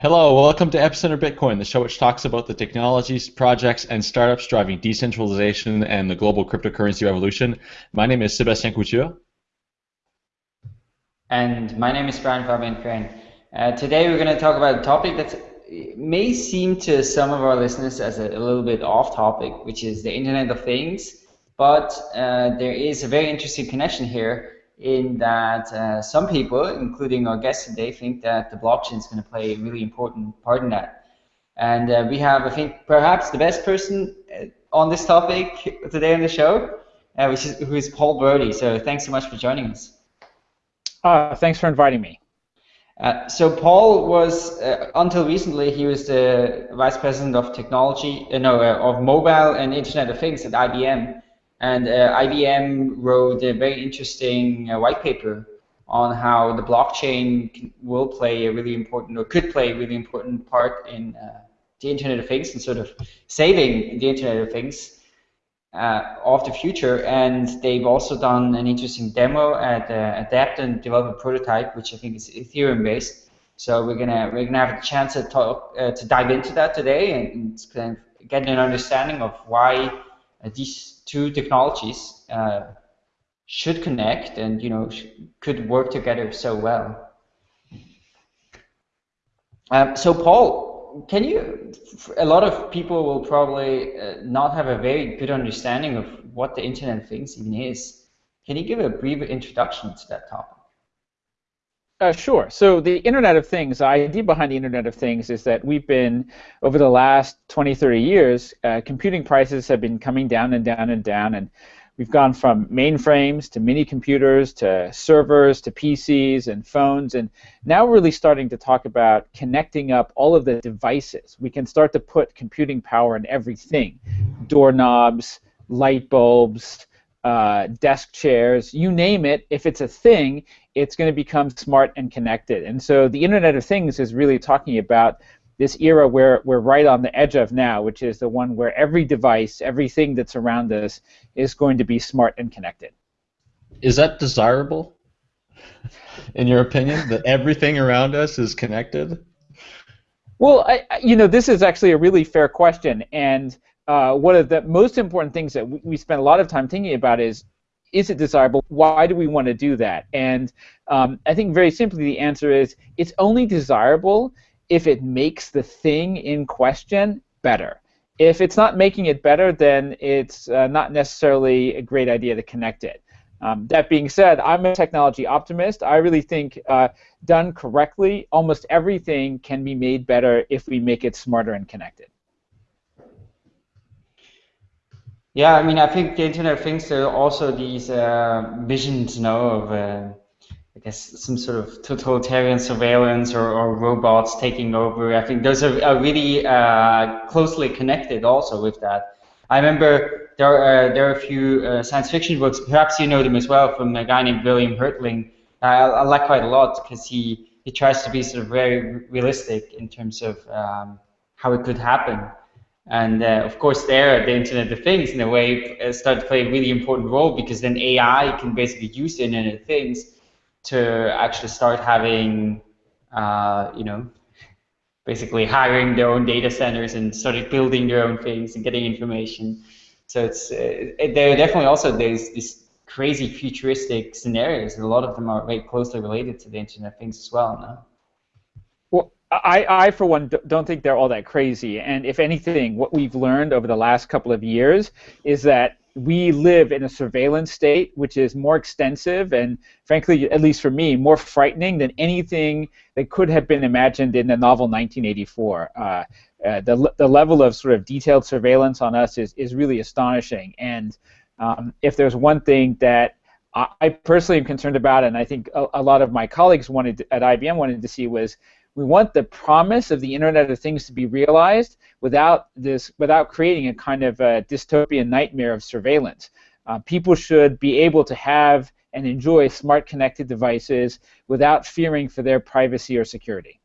Hello, welcome to Epicenter Bitcoin, the show which talks about the technologies, projects, and startups driving decentralization and the global cryptocurrency revolution. My name is Sébastien Couture. And my name is Brian Fabian Crain. Uh, today we're going to talk about a topic that may seem to some of our listeners as a, a, little bit off topic, which is the Internet of Things. But uh, there is a very interesting connection here in that uh, some people, including our guest today, think that the blockchain is going to play a really important part in that. And uh, we have, I think, perhaps the best person uh, on this topic today on the show, uh, which is who is Paul Brody. So thanks so much for joining us. Uh, thanks for inviting me. Uh, so Paul was until recently he was the vice president of technology, no, of mobile and Internet of Things at IBM. And uh, IBM wrote a very interesting uh, white paper on how the blockchain will play a really important, or could play a really important part in uh, the Internet of Things and sort of saving the Internet of Things uh, of the future. And they've also done an interesting demo at uh, ADEPT and develop a prototype, which I think is Ethereum based. So we're gonna we're gonna have a chance to talk uh, to dive into that today and, and get an understanding of why these two technologies uh, should connect and you know could work together so well. Um, so Paul, can you? A lot of people will probably uh, not have a very good understanding of what the Internet of Things even is. Can you give a brief introduction to that topic? Uh, sure. So the Internet of Things, the idea behind the Internet of Things is that we've been, over the last 20, 30 years, uh, computing prices have been coming down and down and down, and we've gone from mainframes to mini computers to servers to PCs and phones, and now we're really starting to talk about connecting up all of the devices. We can start to put computing power in everything, doorknobs, light bulbs, uh, desk chairs, you name it, if it's a thing, it's going to become smart and connected. And so the Internet of Things is really talking about this era where we're right on the edge of now, which is the one where every device, everything that's around us is going to be smart and connected. Is that desirable, in your opinion, that everything around us is connected? Well, I, you know, this is actually a really fair question, and uh, one of the most important things that we, we spend a lot of time thinking about is is it desirable? Why do we want to do that? And um, I think very simply the answer is it's only desirable if it makes the thing in question better. If it's not making it better, then it's uh, not necessarily a great idea to connect it. Um, that being said, I'm a technology optimist. I really think uh, done correctly, almost everything can be made better if we make it smarter and connected. Yeah, I mean, I think the Internet of Things there are also these uh, visions, you know, of uh, I guess some sort of totalitarian surveillance or, or robots taking over. I think those are, are really uh, closely connected also with that. I remember there are, uh, there are a few uh, science fiction books. Perhaps you know them as well from a guy named William Hertling. I, I like quite a lot because he he tries to be sort of very realistic in terms of um, how it could happen. And uh, of course, there, the Internet of Things, in a way, uh, started to play a really important role because then AI can basically use the Internet of Things to actually start having, uh, you know, basically hiring their own data centers and started building their own things and getting information. So it's uh, there are definitely also these these crazy futuristic scenarios, a lot of them are very closely related to the Internet of Things as well. No? I, I, for one, don't think they're all that crazy. And if anything, what we've learned over the last couple of years is that we live in a surveillance state which is more extensive and, frankly, at least for me, more frightening than anything that could have been imagined in the novel 1984. Uh, uh, the, the level of sort of detailed surveillance on us is, is really astonishing. And um, if there's one thing that I personally am concerned about, and I think a, a lot of my colleagues wanted to, at IBM wanted to see was we want the promise of the Internet of Things to be realized without this, without creating a kind of a dystopian nightmare of surveillance. Uh, people should be able to have and enjoy smart connected devices without fearing for their privacy or security.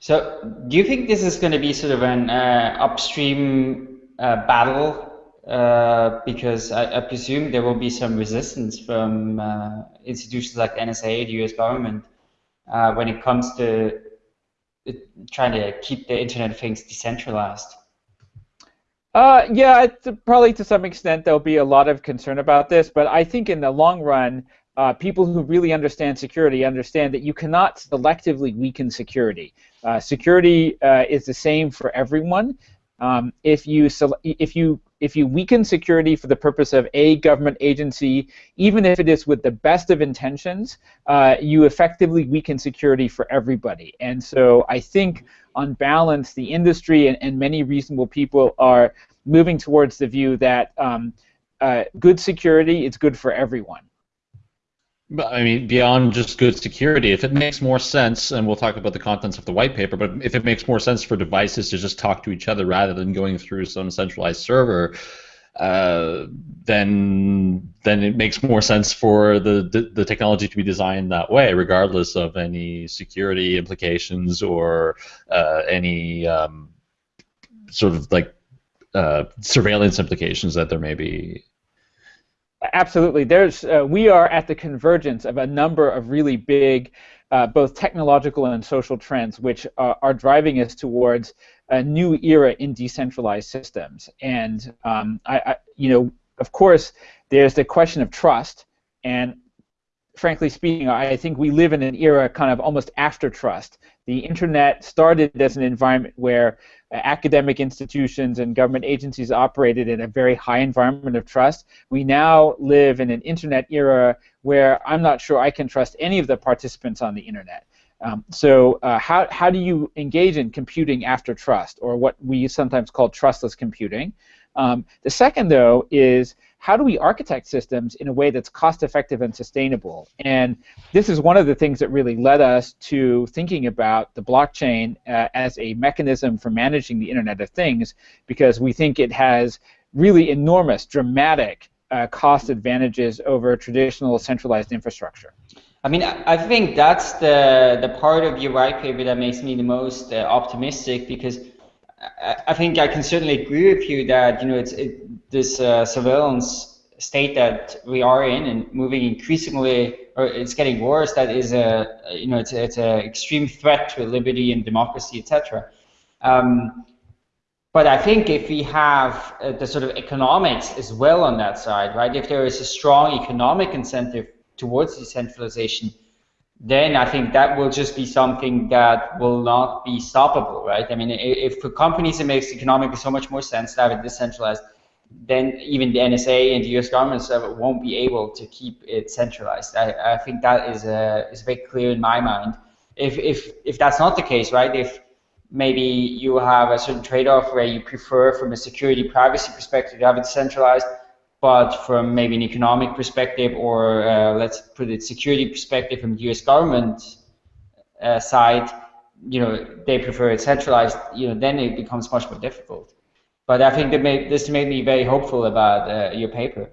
So, do you think this is going to be sort of an uh, upstream uh, battle? Uh, because I, I, presume there will be some resistance from uh, institutions like NSA, the U.S. government, uh, when it comes to trying to keep the Internet of Things decentralized? Uh, yeah, probably to some extent there'll be a lot of concern about this, but I think in the long run, uh, people who really understand security understand that you cannot selectively weaken security. Uh, security uh, is the same for everyone. Um, if you if you if you weaken security for the purpose of a government agency, even if it is with the best of intentions, uh, you effectively weaken security for everybody. And so I think, on balance, the industry and, and many reasonable people are moving towards the view that um, uh, good security is good for everyone. I mean, beyond just good security, if it makes more sense, and we'll talk about the contents of the white paper, but if it makes more sense for devices to just talk to each other rather than going through some centralized server, uh, then then it makes more sense for the, the, the technology to be designed that way, regardless of any security implications or uh, any um, sort of like uh, surveillance implications that there may be absolutely. There's uh, we are at the convergence of a number of really big, uh, both technological and social trends, which are, are, driving us towards a new era in decentralized systems. And um, I, I, you know, of course, there's the question of trust. And frankly speaking, I think we live in an era kind of almost after trust. The internet started as an environment where academic institutions and government agencies operated in a very high environment of trust. We now live in an internet era where I'm not sure I can trust any of the participants on the internet. Um, so uh, how, how do you engage in computing after trust, or what we sometimes call trustless computing? Um, the second, though, is how do we architect systems in a way that's cost effective and sustainable? And this is one of the things that really led us to thinking about the blockchain uh, as a mechanism for managing the Internet of Things, because we think it has really enormous, dramatic uh, cost advantages over traditional centralized infrastructure. I mean, I think that's the the part of your white paper that makes me the most uh, optimistic because I think I can certainly agree with you that you know it's it, this uh, surveillance state that we are in and moving increasingly, or it's getting worse. That is a you know it's it's an extreme threat to liberty and democracy, etc. Um, but I think if we have uh, the sort of economics as well on that side, right? If there is a strong economic incentive towards decentralization, then I think that will just be something that will not be stoppable, right? I mean, if for companies it makes economically so much more sense to have it decentralized, then even the NSA and the US government won't be able to keep it centralized. I, I think that is, a, is very clear in my mind. If, if, if that's not the case, right, if maybe you have a certain trade-off where you prefer from a security privacy perspective to have it centralized, but from maybe an economic perspective or uh, let's put it security perspective from the US government uh, side, you know, they prefer it centralized, you know, then it becomes much more difficult. But I think made, this made me very hopeful about uh, your paper.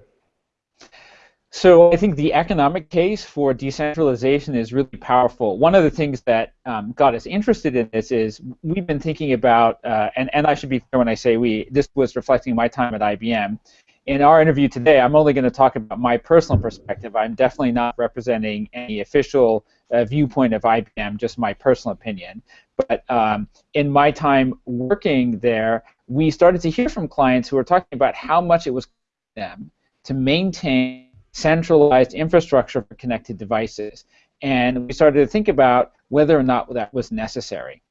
So I think the economic case for decentralization is really powerful. One of the things that um, got us interested in this is we've been thinking about, uh, and, and I should be clear when I say we, this was reflecting my time at IBM, in our interview today, I'm only going to talk about my personal perspective. I'm definitely not representing any official uh, viewpoint of IBM, just my personal opinion. But um, in my time working there, we started to hear from clients who were talking about how much it was them to maintain centralized infrastructure for connected devices. And we started to think about whether or not that was necessary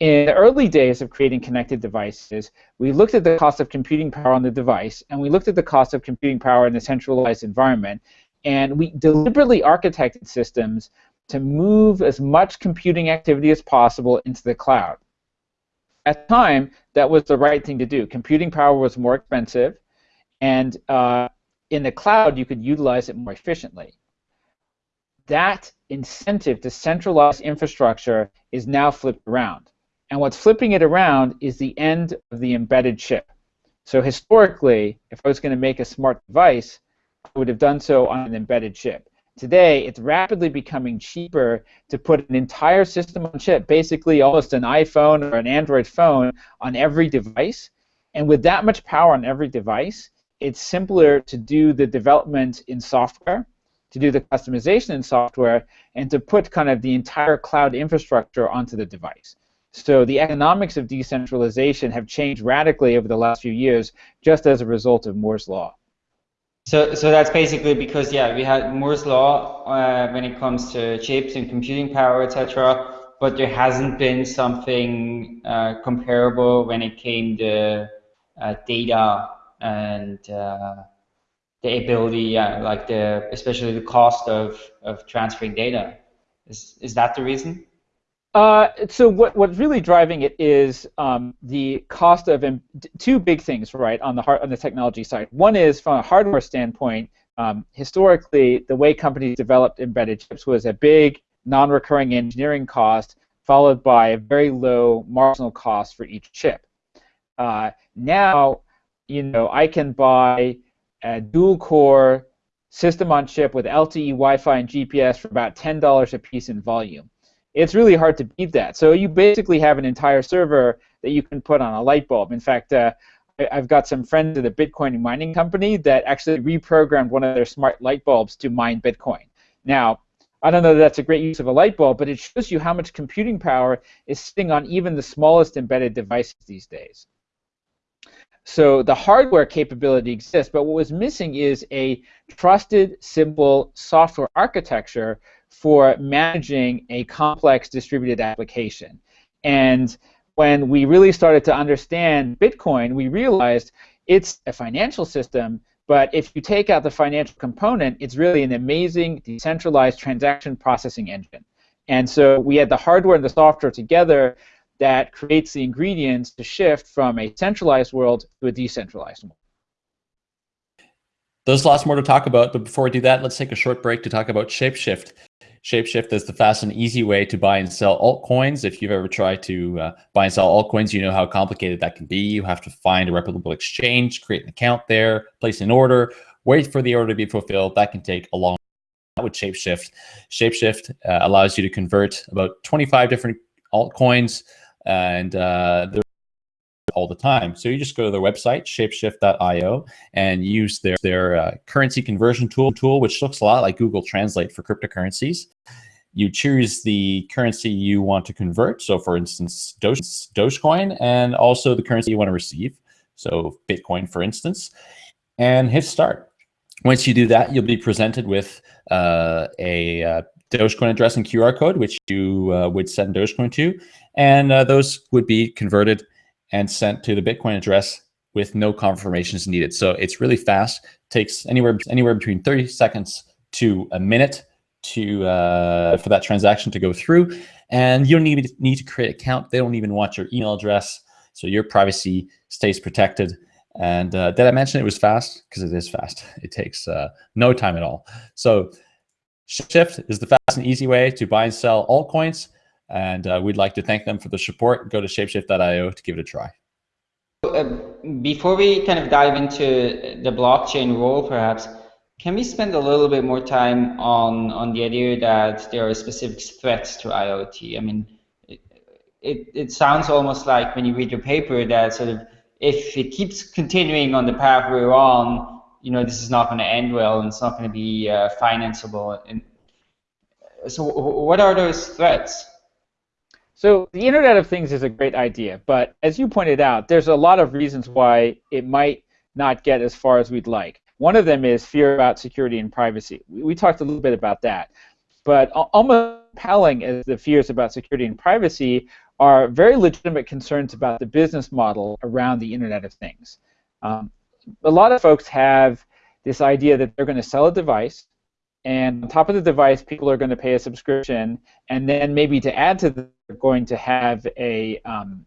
in the early days of creating connected devices, we looked at the cost of computing power on the device, and we looked at the cost of computing power in a centralized environment, and we deliberately architected systems to move as much computing activity as possible into the cloud. At time, that was the right thing to do. Computing power was more expensive, and uh, in the cloud, you could utilize it more efficiently. That incentive to centralize infrastructure is now flipped around and what's flipping it around is the end of the embedded chip. So historically, if I was going to make a smart device, I would have done so on an embedded chip. Today, it's rapidly becoming cheaper to put an entire system on chip, basically almost an iPhone or an Android phone, on every device. And with that much power on every device, it's simpler to do the development in software to do the customization in software, and to put kind of the entire cloud infrastructure onto the device. So the economics of decentralization have changed radically over the last few years just as a result of Moore's law. So, so that's basically because yeah, we had Moore's law uh, when it comes to chips and computing power, etc. But there hasn't been something uh, comparable when it came to uh, data and uh, the ability, yeah, like the especially the cost of of transferring data. Is is that the reason? Uh, so what, what's really driving it is um, the cost of two big things, right, on the on the technology side. One is from a hardware standpoint. Um, historically, the way companies developed embedded chips was a big non-recurring engineering cost followed by a very low marginal cost for each chip. Uh, now, you know, I can buy a dual-core system on chip with LTE, Wi-Fi, and GPS for about $10 a piece in volume it's really hard to beat that. So you basically have an entire server that you can put on a light bulb. In fact, uh, I've got some friends at a Bitcoin mining company that actually reprogrammed one of their smart light bulbs to mine Bitcoin. Now, I don't know that that's a great use of a light bulb, but it shows you how much computing power is sitting on even the smallest embedded devices these days. So the hardware capability exists, but what was missing is a trusted, simple software architecture for managing a complex distributed application. And when we really started to understand Bitcoin, we realized it's a financial system, but if you take out the financial component, it's really an amazing decentralized transaction processing engine. And so we had the hardware and the software together that creates the ingredients to shift from a centralized world to a decentralized world. There's lots more to talk about, but before we do that, let's take a short break to talk about Shapeshift. Shapeshift is the fast and easy way to buy and sell altcoins. If you've ever tried to uh, buy and sell altcoins, you know how complicated that can be. You have to find a reputable exchange, create an account there, place an order, wait for the order to be fulfilled. That can take a long time with Shapeshift. Shapeshift uh, allows you to convert about 25 different altcoins and uh, all the time. So you just go to their website, shapeshift.io, and use their, their uh, currency conversion tool, tool, which looks a lot like Google Translate for cryptocurrencies. You choose the currency you want to convert. So for instance, Doge, Dogecoin, and also the currency you want to receive. So Bitcoin, for instance, and hit start. Once you do that, you'll be presented with uh, a uh, Dogecoin address and QR code, which you uh, would send Dogecoin to, and uh, those would be converted and sent to the Bitcoin address with no confirmations needed. So it's really fast. takes anywhere anywhere between 30 seconds to a minute to uh, for that transaction to go through. And you don't even need to create an account. They don't even want your email address. So your privacy stays protected. And uh, did I mention it was fast? Because it is fast. It takes uh, no time at all. So Shift is the fast and easy way to buy and sell altcoins. And uh, we'd like to thank them for the support. Go to shapeshift.io to give it a try. Uh, before we kind of dive into the blockchain role, perhaps, can we spend a little bit more time on, on the idea that there are specific threats to IoT? I mean, it, it, sounds almost like when you read your paper that sort of if it keeps continuing on the path we're on, you know, this is not going to end well and it's not going to be uh, financeable. And so, what are those threats? So the Internet of Things is a great idea, but as you pointed out, there's a lot of reasons why it might not get as far as we'd like. One of them is fear about security and privacy. We talked a little bit about that. But almost compelling as the fears about security and privacy are very legitimate concerns about the business model around the Internet of Things. Um, a lot of folks have this idea that they're going to sell a device and on top of the device, people are going to pay a subscription, and then maybe to add to that, they're going to have a um,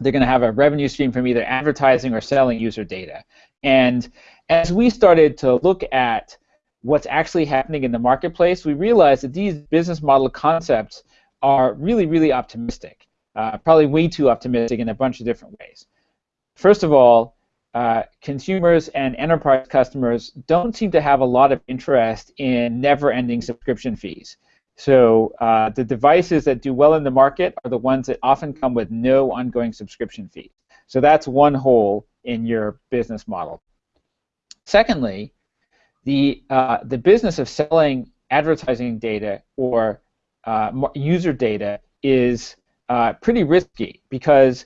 they're going to have a revenue stream from either advertising or selling user data. And as we started to look at what's actually happening in the marketplace, we realized that these business model concepts are really, really optimistic, uh, probably way too optimistic in a bunch of different ways. First of all, uh, consumers and enterprise customers don't seem to have a lot of interest in never-ending subscription fees. So uh, the devices that do well in the market are the ones that often come with no ongoing subscription fee. So that's one hole in your business model. Secondly, the uh, the business of selling advertising data or uh, user data is uh, pretty risky because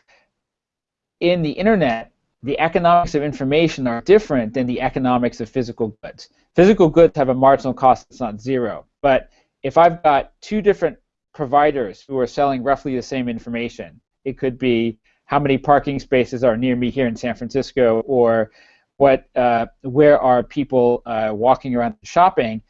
in the internet, the economics of information are different than the economics of physical goods. Physical goods have a marginal cost that's not zero, but if I've got two different providers who are selling roughly the same information, it could be how many parking spaces are near me here in San Francisco, or what, uh, where are people uh, walking around shopping.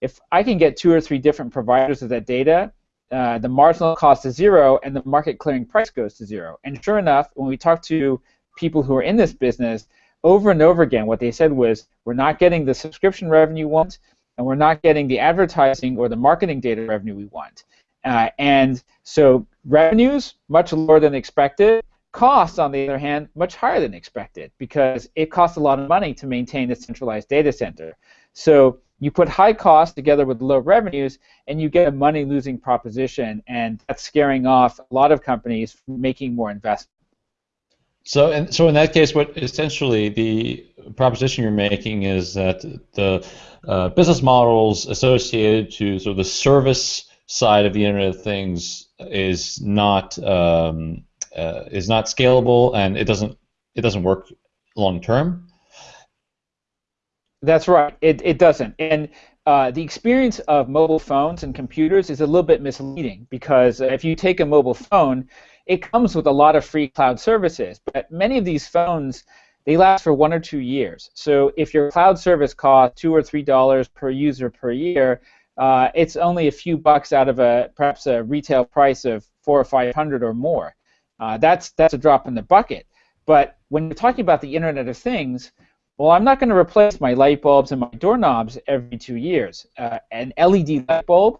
If I can get two or three different providers of that data, uh, the marginal cost is zero and the market clearing price goes to zero. And sure enough, when we talk to people who are in this business, over and over again, what they said was, we're not getting the subscription revenue we want, and we're not getting the advertising or the marketing data revenue we want. Uh, and so revenues much lower than expected. Costs, on the other hand, much higher than expected because it costs a lot of money to maintain a centralized data center. So you put high costs together with low revenues, and you get a money-losing proposition, and that's scaring off a lot of companies from making more investment. So, and so in that case, what essentially the proposition you're making is that the uh, business models associated to sort of the service side of the Internet of Things is not um, uh, is not scalable, and it doesn't it doesn't work long term. That's right. It, it doesn't. And uh, the experience of mobile phones and computers is a little bit misleading because if you take a mobile phone, it comes with a lot of free cloud services. But many of these phones, they last for one or two years. So if your cloud service costs two or three dollars per user per year, uh, it's only a few bucks out of a perhaps a retail price of four or five hundred or more. Uh, that's that's a drop in the bucket. But when you're talking about the Internet of Things, well, I'm not going to replace my light bulbs and my doorknobs every two years. Uh, an LED light bulb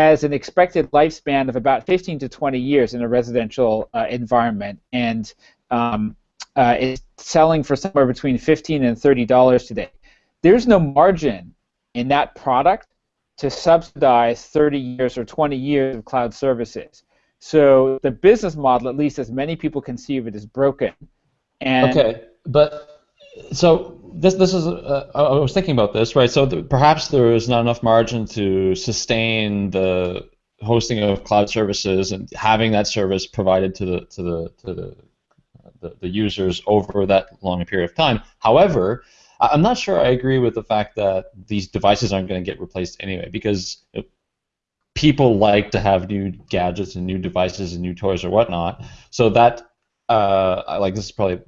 has an expected lifespan of about 15 to 20 years in a residential uh, environment, and um, uh, selling for somewhere between 15 and 30 dollars today. There's no margin in that product to subsidize 30 years or 20 years of cloud services. So the business model, at least as many people conceive it, is broken. And okay, but so this this is uh, I was thinking about this right. So th- perhaps there is not enough margin to sustain the hosting of cloud services and having that service provided to the to the to the the, the users over that long period of time. However, I'm not sure I agree with the fact that these devices aren't going to get replaced anyway because people like to have new gadgets and new devices and new toys or whatnot. So that uh, like this is probably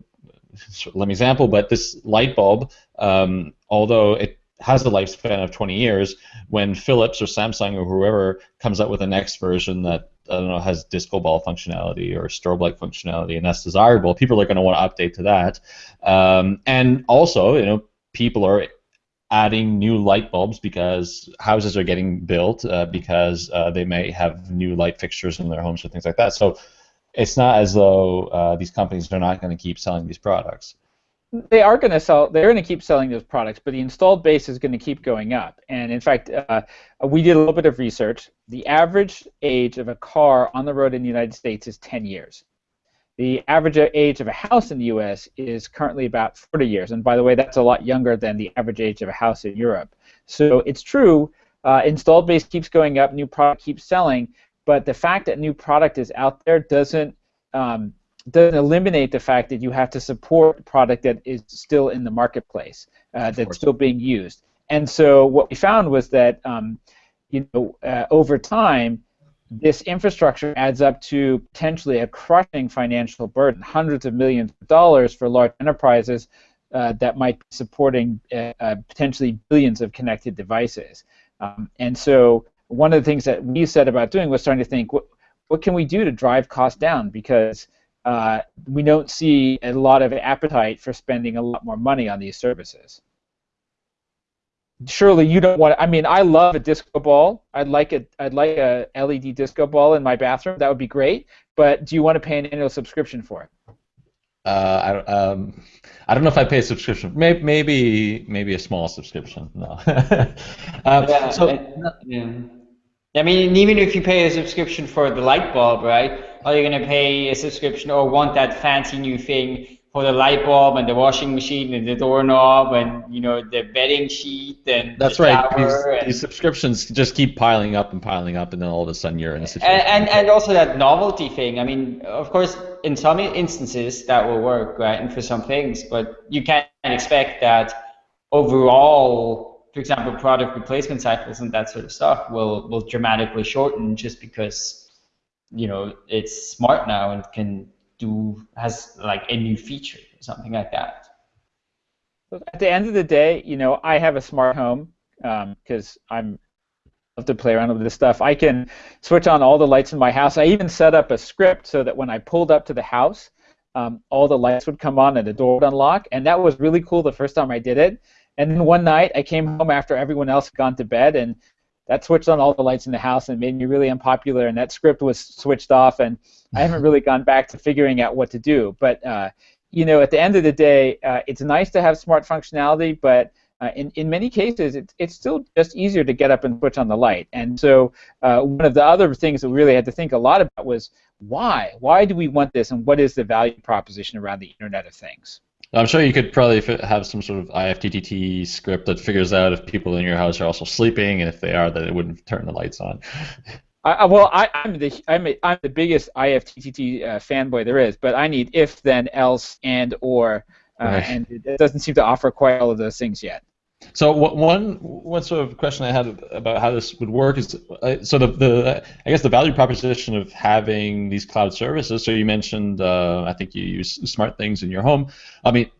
lame example, but this light bulb, um, although it has a lifespan of 20 years, when Philips or Samsung or whoever comes up with the next version that I don't know has disco ball functionality or strobe light functionality, and that's desirable, people are going to want to update to that. Um, and also, you know, people are adding new light bulbs because houses are getting built uh, because uh, they may have new light fixtures in their homes or things like that. So it's not as though uh, these companies are not going to keep selling these products. They are going to sell. They're going to keep selling those products, but the installed base is going to keep going up. And in fact, uh, we did a little bit of research. The average age of a car on the road in the United States is 10 years. The average age of a house in the U.S. is currently about 40 years. And by the way, that's a lot younger than the average age of a house in Europe. So it's true. Uh, installed base keeps going up. New product keeps selling but the fact that new product is out there doesn't um, doesn't eliminate the fact that you have to support product that is still in the marketplace, uh, that's still being used. And so what we found was that um, you know uh, over time, this infrastructure adds up to potentially a crushing financial burden, hundreds of millions of dollars for large enterprises uh, that might be supporting uh, uh, potentially billions of connected devices. Um, and so one of the things that we said about doing was starting to think, what, what can we do to drive costs down? Because uh, we don't see a lot of appetite for spending a lot more money on these services. Surely you don't want. I mean, I love a disco ball. I'd like a I'd like a LED disco ball in my bathroom. That would be great. But do you want to pay an annual subscription for it? Uh, I, um, I don't know if I pay a subscription. Maybe maybe, maybe a small subscription. No. um, yeah, so, yeah. I mean, even if you pay a subscription for the light bulb, right? Are you going to pay a subscription or want that fancy new thing for the light bulb and the washing machine and the doorknob and you know the bedding sheet and that's right. These, these, subscriptions just keep piling up and piling up, and then all of a sudden you're in a situation. And, and, and also that novelty thing. I mean, of course, in some instances that will work, right, and for some things, but you can't expect that overall, for example, product replacement cycles and that sort of stuff will will dramatically shorten just because you know it's smart now and can do has like a new feature or something like that. At the end of the day, you know, I have a smart home because um, I'm love to play around with this stuff. I can switch on all the lights in my house. I even set up a script so that when I pulled up to the house, um, all the lights would come on and the door would unlock, and that was really cool the first time I did it. And then one night I came home after everyone else had gone to bed, and that switched on all the lights in the house and made me really unpopular. And that script was switched off, and I haven't really gone back to figuring out what to do. But uh, you know, at the end of the day, uh, it's nice to have smart functionality, but uh, in, in many cases, it's, it's still just easier to get up and switch on the light. And so uh, one of the other things that we really had to think a lot about was why? Why do we want this, and what is the value proposition around the Internet of Things? I'm sure you could probably have some sort of IFTTT script that figures out if people in your house are also sleeping, and if they are, that it wouldn't turn the lights on. I, well, I, am the I'm, a, I'm the biggest IFTTT uh, fanboy there is, but I need if, then, else, and, or, uh, right. and it doesn't seem to offer quite all of those things yet. So one one sort of question I had about how this would work is uh, so the, the I guess the value proposition of having these cloud services. So you mentioned uh, I think you use SmartThings in your home. I mean,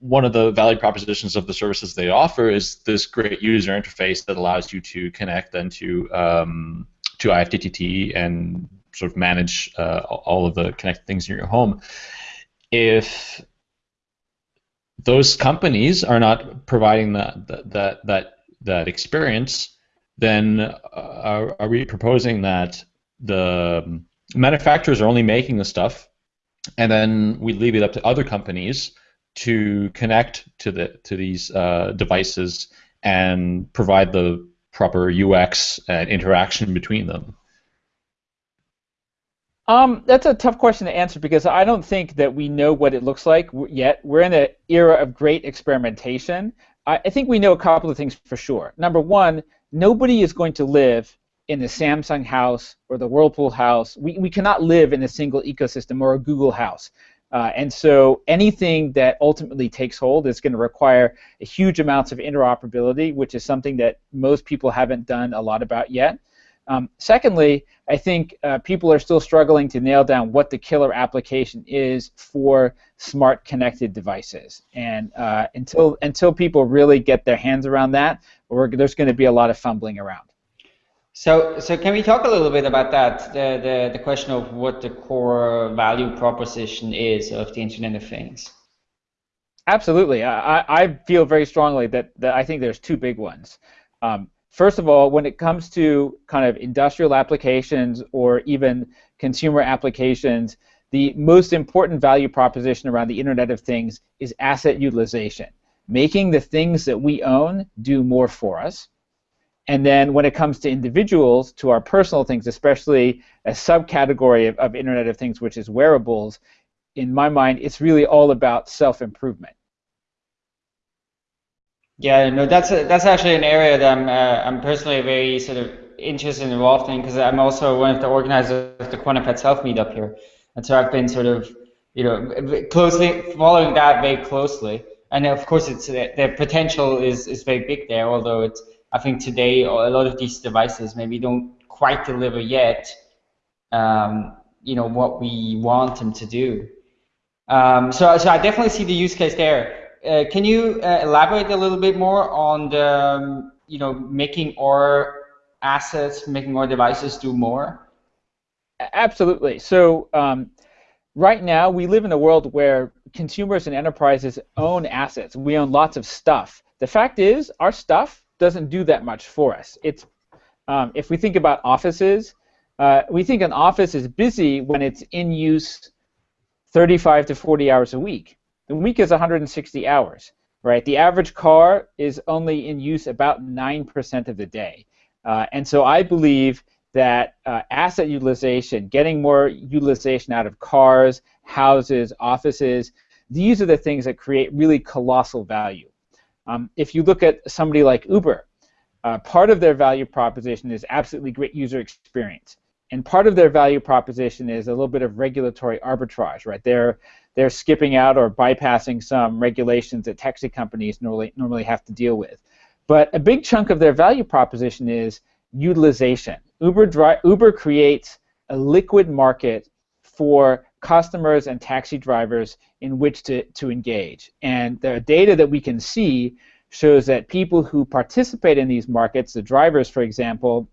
one of the value propositions of the services they offer is this great user interface that allows you to connect then to um, to IFTTT and sort of manage uh, all of the connected things in your home. If those companies are not providing that that that that experience, then uh, are, are we proposing that the manufacturers are only making the stuff, and then we leave it up to other companies to connect to the to these uh, devices and provide the proper UX and interaction between them? Um, that's a tough question to answer because I don't think that we know what it looks like yet. We're in an era of great experimentation. I, I think we know a couple of things for sure. Number one, nobody is going to live in the Samsung house or the Whirlpool house. We, we cannot live in a single ecosystem or a Google house. Uh, and so anything that ultimately takes hold is going to require a huge amounts of interoperability, which is something that most people haven't done a lot about yet. Um, secondly, I think uh, people are still struggling to nail down what the killer application is for smart connected devices. And uh, until until people really get their hands around that, there's going to be a lot of fumbling around. So, so can we talk a little bit about that? The, the, the question of what the core value proposition is of the Internet of Things. Absolutely. I, I feel very strongly that, that I think there's two big ones. Um, first of all, when it comes to kind of industrial applications or even consumer applications, the most important value proposition around the Internet of Things is asset utilization, making the things that we own do more for us. And then when it comes to individuals, to our personal things, especially a subcategory of, of Internet of Things, which is wearables, in my mind, it's really all about self-improvement. Yeah, no, that's a, that's actually an area that I'm uh, I'm personally very sort of interested and involved in because I'm also one of the organizers of the Quantified Self meetup here, and so I've been sort of you know closely following that very closely, and of course it's the potential is is very big there, although it's I think today a lot of these devices maybe don't quite deliver yet, um, you know, what we want them to do. Um, so, so I definitely see the use case there. Uh, can you uh, elaborate a little bit more on the, um, you know, making our assets, making our devices do more? Absolutely. So um, right now we live in a world where consumers and enterprises own assets. We own lots of stuff. The fact is, our stuff doesn't do that much for us. It's um, if we think about offices, uh, we think an office is busy when it's in use 35 to 40 hours a week. The week is 160 hours, right? The average car is only in use about 9% of the day. Uh, and so I believe that uh, asset utilization, getting more utilization out of cars, houses, offices, these are the things that create really colossal value. Um, if you look at somebody like Uber, uh, part of their value proposition is absolutely great user experience. And part of their value proposition is a little bit of regulatory arbitrage, right? They're they're skipping out or bypassing some regulations that taxi companies normally normally have to deal with. But a big chunk of their value proposition is utilization. Uber dri- Uber creates a liquid market for customers and taxi drivers in which to, to engage. And the data that we can see shows that people who participate in these markets, the drivers, for example,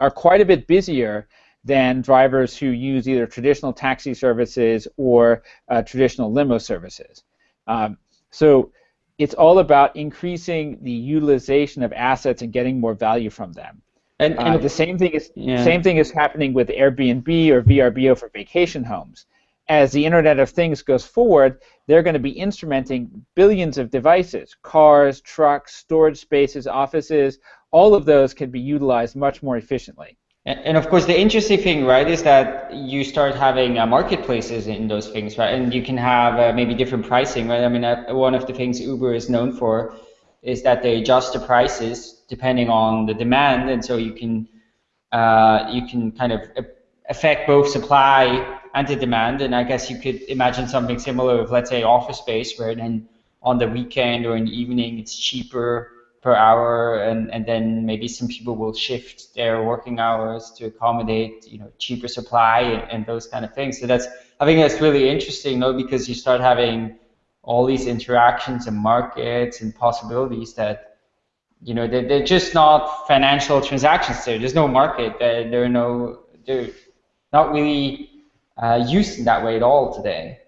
are quite a bit busier than drivers who use either traditional taxi services or uh, traditional limo services. Um, so it's all about increasing the utilization of assets and getting more value from them. And, and uh, the same thing is yeah. same thing is happening with Airbnb or VRBO for vacation homes. As the Internet of Things goes forward, they're going to be instrumenting billions of devices, cars, trucks, storage spaces, offices. All of those can be utilized much more efficiently. And of course, the interesting thing, right, is that you start having uh, marketplaces in those things, right? And you can have uh, maybe different pricing, right? I mean, uh, one of the things Uber is known for is that they adjust the prices depending on the demand, and so you can uh, you can kind of affect both supply and the demand. And I guess you could imagine something similar with, let's say, office space, where then on the weekend or in the evening it's cheaper per hour, and, and then maybe some people will shift their working hours to accommodate, you know, cheaper supply and, and those kind of things. So that's I think that's really interesting, though, because you start having all these interactions and markets and possibilities that you know they're, they're just not financial transactions there. There's no market. There, there are no they're not really uh, used in that way at all today.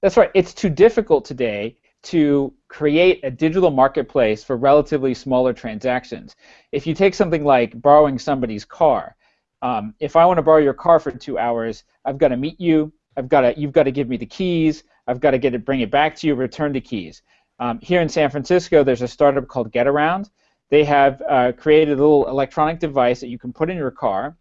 That's right. It's too difficult today to create a digital marketplace for relatively smaller transactions. If you take something like borrowing somebody's car, um, if I want to borrow your car for two hours, I've got to meet you. I've got to, you've got to give me the keys. I've got to get it, bring it back to you, return the keys. Um, here in San Francisco, there's a startup called GetAround. They have uh, created a little electronic device that you can put in your car,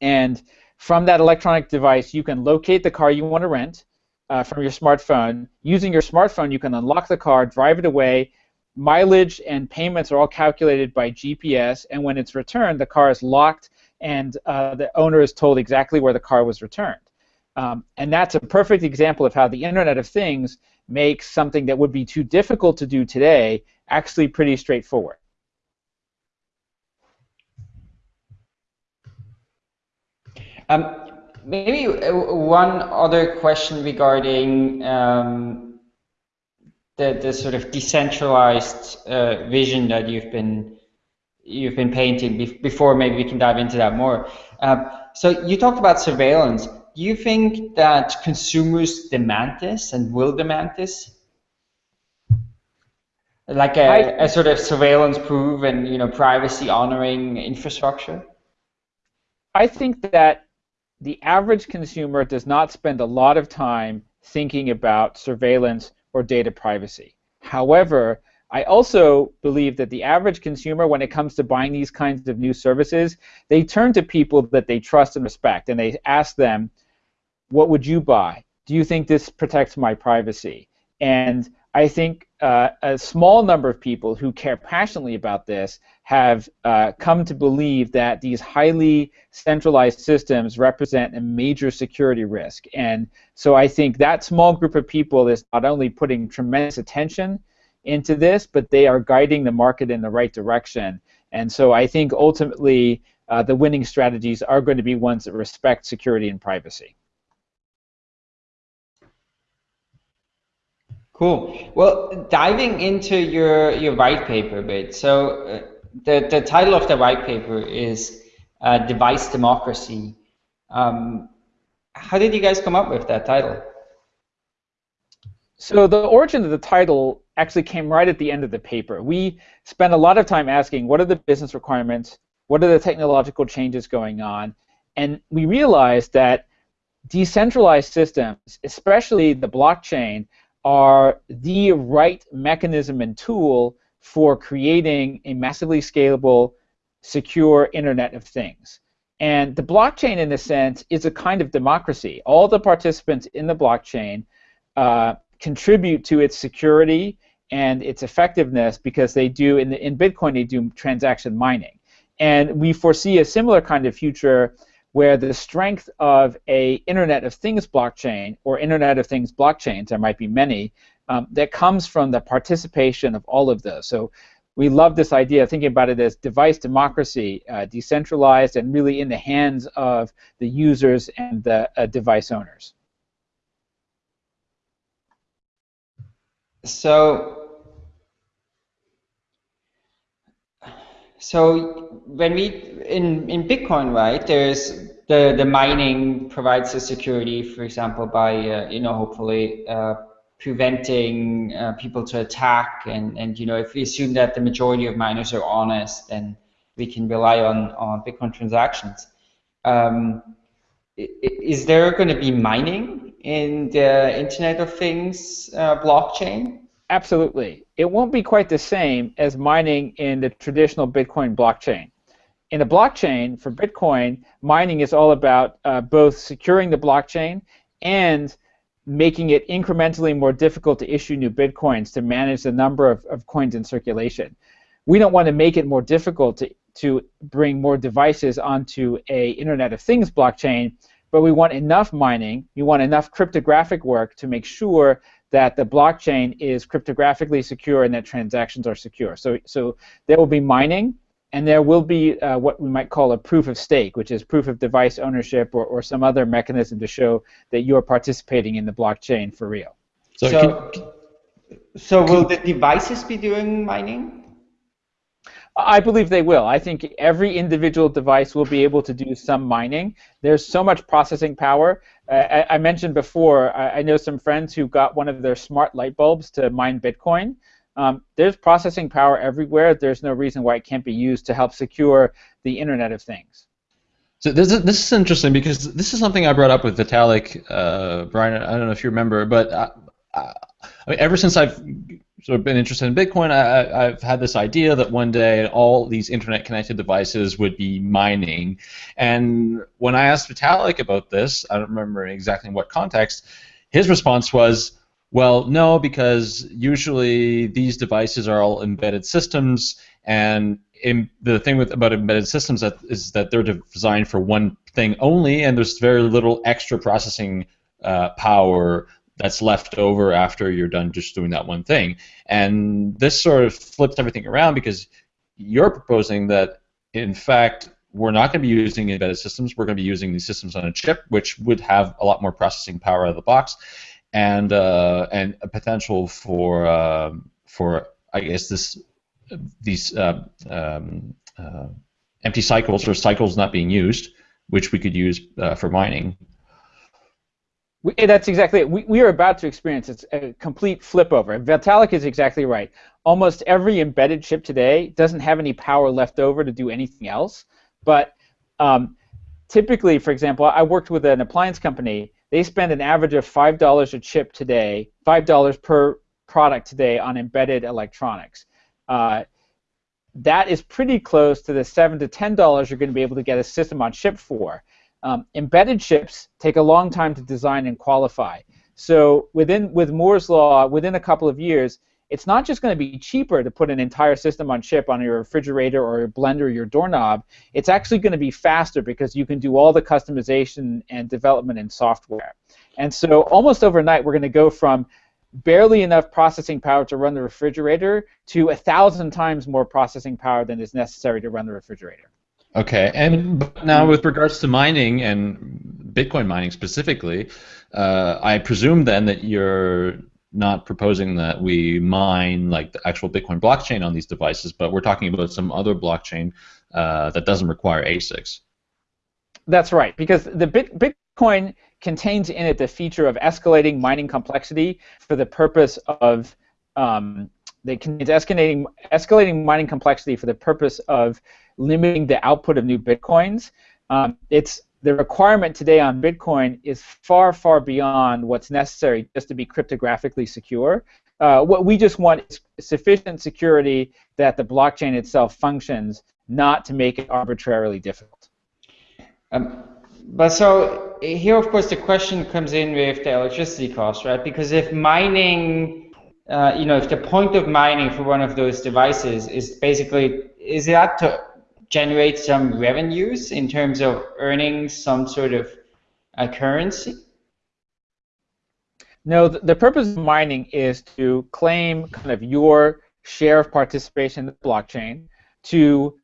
and from that electronic device, you can locate the car you want to rent uh, from your smartphone. Using your smartphone, you can unlock the car, drive it away. Mileage and payments are all calculated by GPS, and when it's returned, the car is locked and uh, the owner is told exactly where the car was returned. Um, and that's a perfect example of how the Internet of Things makes something that would be too difficult to do today actually pretty straightforward. Um, maybe uh, one other question regarding um, the the sort of decentralized uh, vision that you've been you've been painting before. Maybe we can dive into that more. Uh, so you talked about surveillance. Do you think that consumers demand this and will demand this? Like a, I, a sort of surveillance-proof and you know privacy-honoring infrastructure. I think that the average consumer does not spend a lot of time thinking about surveillance or data privacy. However, I also believe that the average consumer, when it comes to buying these kinds of new services, they turn to people that they trust and respect, and they ask them, "What would you buy? Do you think this protects my privacy?" And I think uh, a small number of people who care passionately about this have uh, come to believe that these highly centralized systems represent a major security risk. And so I think that small group of people is not only putting tremendous attention into this, but they are guiding the market in the right direction. And so I think ultimately uh, the winning strategies are going to be ones that respect security and privacy. Cool. Well, diving into your your white paper a bit. So uh, the the title of the white paper is uh, "Device Democracy." Um, how did you guys come up with that title? So the origin of the title actually came right at the end of the paper. We spent a lot of time asking what are the business requirements, what are the technological changes going on, and we realized that decentralized systems, especially the blockchain, are the right mechanism and tool for creating a massively scalable, secure Internet of Things. And the blockchain, in a sense, is a kind of democracy. All the participants in the blockchain uh, contribute to its security and its effectiveness because they do in, the, in Bitcoin they do transaction mining, and we foresee a similar kind of future where the strength of a Internet of Things blockchain or Internet of Things blockchains, there might be many, um, that comes from the participation of all of those. So we love this idea, of thinking about it as device democracy, uh, decentralized and really in the hands of the users and the uh, device owners. So, so when we in in Bitcoin, right? There's the the mining provides the security, for example, by uh, you know hopefully uh, preventing uh, people to attack and, and you know if we assume that the majority of miners are honest then we can rely on, on Bitcoin transactions. Um, is there going to be mining in the Internet of Things uh, blockchain? Absolutely. It won't be quite the same as mining in the traditional Bitcoin blockchain. In the blockchain, for Bitcoin, mining is all about uh, both securing the blockchain and making it incrementally more difficult to issue new bitcoins to manage the number of, of coins in circulation. We don't want to make it more difficult to, to bring more devices onto a Internet of Things blockchain, but we want enough mining, we want enough cryptographic work to make sure that the blockchain is cryptographically secure and that transactions are secure. So, so there will be mining, and there will be uh, what we might call a proof of stake, which is proof of device ownership or, or some other mechanism to show that you're participating in the blockchain for real. So, so, can, so will the devices be doing mining? I believe they will. I think every individual device will be able to do some mining. There's so much processing power. Uh, I, I, mentioned before, I, I know some friends who got one of their smart light bulbs to mine Bitcoin. Um, there's processing power everywhere. There's no reason why it can't be used to help secure the Internet of Things. So this is, this is interesting because this is something I brought up with Vitalik, uh, Brian. I don't know if you remember, but I, I, mean, ever since I've sort of been interested in Bitcoin, I, have had this idea that one day all these internet-connected devices would be mining. And when I asked Vitalik about this, I don't remember exactly in what context, his response was, well, no, because usually these devices are all embedded systems, and in, the thing with about embedded systems that, is that they're designed for one thing only, and there's very little extra processing uh, power that's left over after you're done just doing that one thing. And this sort of flips everything around because you're proposing that, in fact, we're not going to be using embedded systems. We're going to be using these systems on a chip, which would have a lot more processing power out of the box and uh, and a potential for uh, for I guess this these uh, um, uh, empty cycles or cycles not being used, which we could use uh, for mining. We, that's exactly it. We, we are about to experience a complete flip over. Vitalik is exactly right. Almost every embedded chip today doesn't have any power left over to do anything else. But um, typically, for example, I worked with an appliance company they spend an average of $5 a chip today, $5 per product today on embedded electronics. Uh, that is pretty close to the seven to ten dollars you're going to be able to get a system on chip for. Um, embedded chips take a long time to design and qualify. So within with Moore's law, within a couple of years, it's not just going to be cheaper to put an entire system on chip on your refrigerator or your blender or your doorknob. It's actually going to be faster because you can do all the customization and development in software. And so almost overnight, we're going to go from barely enough processing power to run the refrigerator to a thousand times more processing power than is necessary to run the refrigerator. Okay, and now with regards to mining and Bitcoin mining specifically, uh, I presume then that you're not proposing that we mine like the actual Bitcoin blockchain on these devices, but we're talking about some other blockchain uh, that doesn't require ASICs. That's right, because the Bit Bitcoin contains in it the feature of escalating mining complexity for the purpose of um, they contains escalating escalating mining complexity for the purpose of limiting the output of new bitcoins. Um, it's the requirement today on Bitcoin is far, far beyond what's necessary just to be cryptographically secure. Uh, what we just want is sufficient security that the blockchain itself functions, not to make it arbitrarily difficult. Um, but so here, of course, the question comes in with the electricity cost, right? Because if mining, uh, you know, if the point of mining for one of those devices is basically, is that to generate some revenues in terms of earning some sort of a currency? No, the, purpose of mining is to claim kind of your share of participation in the blockchain, to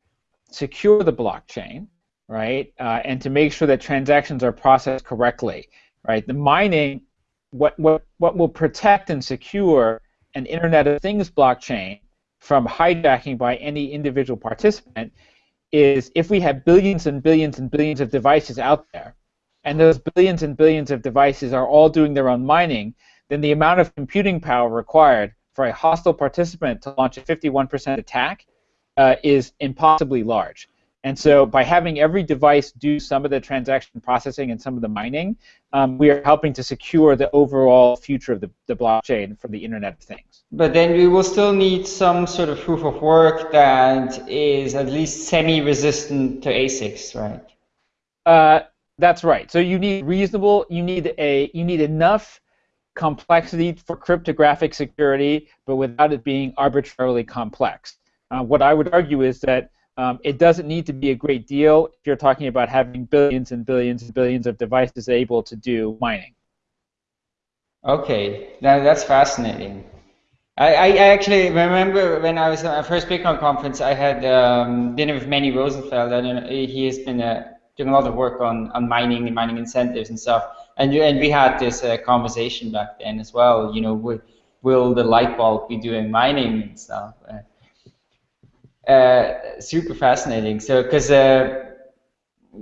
secure the blockchain, right, uh, and to make sure that transactions are processed correctly, right. The mining, what what what will protect and secure an Internet of Things blockchain from hijacking by any individual participant is if we have billions and billions and billions of devices out there and those billions and billions of devices are all doing their own mining, then the amount of computing power required for a hostile participant to launch a 51% attack uh, is impossibly large. And so by having every device do some of the transaction processing and some of the mining, um, we are helping to secure the overall future of the, the blockchain for the Internet of Things. But then we will still need some sort of proof of work that is at least semi-resistant to ASICs, right? Uh, that's right. So you need reasonable. You need a. You need enough complexity for cryptographic security, but without it being arbitrarily complex. Uh, what I would argue is that um, it doesn't need to be a great deal if you're talking about having billions and billions and billions of devices able to do mining. Okay, now that's fascinating. I, I actually remember when I was at my first Bitcoin conference, I had um, dinner with Meni Rosenfeld, and he has been a doing a lot of work on, on mining and mining incentives and stuff. And and we had this uh, conversation back then as well. You know, will, will the light bulb be doing mining and stuff? Uh, uh, super fascinating. So because uh,